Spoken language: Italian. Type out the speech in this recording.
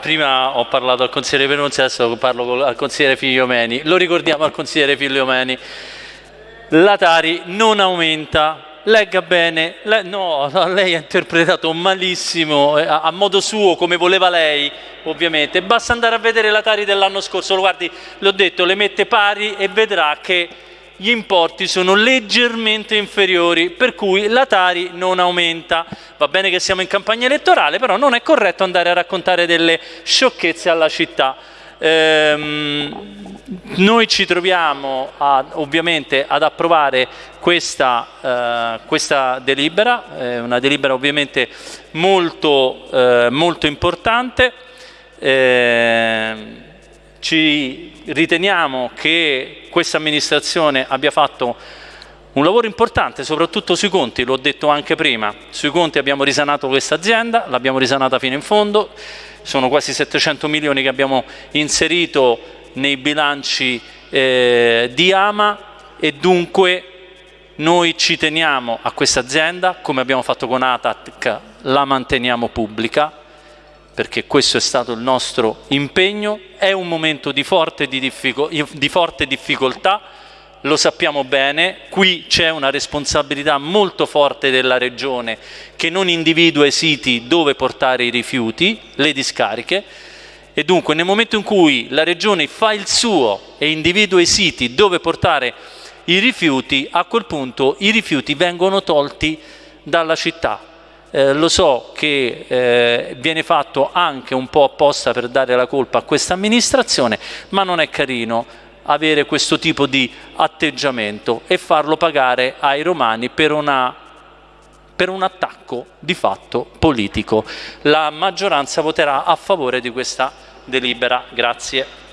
Prima ho parlato al consigliere Penunzi, adesso parlo al consigliere Figliomeni. Lo ricordiamo al consigliere Figliomeni. La Tari non aumenta, legga bene, le, no, lei ha interpretato malissimo, eh, a, a, modo suo, come voleva lei, ovviamente. Basta andare a vedere la Tari dell'anno scorso, lo guardi, l'ho detto, le mette pari e vedrà che gli importi sono leggermente inferiori, per cui la Tari non aumenta. Va bene che siamo in campagna elettorale, però non è corretto andare a raccontare delle sciocchezze alla città. Ehm, noi ci troviamo a, ovviamente ad approvare questa, eh, questa delibera, eh, una delibera ovviamente molto, eh, molto importante. Ehm, ci riteniamo che questa amministrazione abbia fatto un lavoro importante, soprattutto sui conti, l'ho detto anche prima, sui conti abbiamo risanato questa azienda, l'abbiamo risanata fino in fondo, sono quasi 700 milioni che abbiamo inserito nei bilanci eh, di Ama e dunque noi ci teniamo a questa azienda, come abbiamo fatto con ATAC, la manteniamo pubblica, perché questo è stato il nostro impegno, è un momento di forte, di di forte difficoltà, lo sappiamo bene, qui c'è una responsabilità molto forte della Regione che non individua i siti dove portare i rifiuti, le discariche, e dunque nel momento in cui la Regione fa il suo e individua i siti dove portare i rifiuti, a quel punto i rifiuti vengono tolti dalla città, eh, lo so che eh, viene fatto anche un po' apposta per dare la colpa a questa amministrazione, ma non è carino avere questo tipo di atteggiamento e farlo pagare ai romani per, una, per un attacco di fatto politico. La maggioranza voterà a favore di questa delibera. Grazie.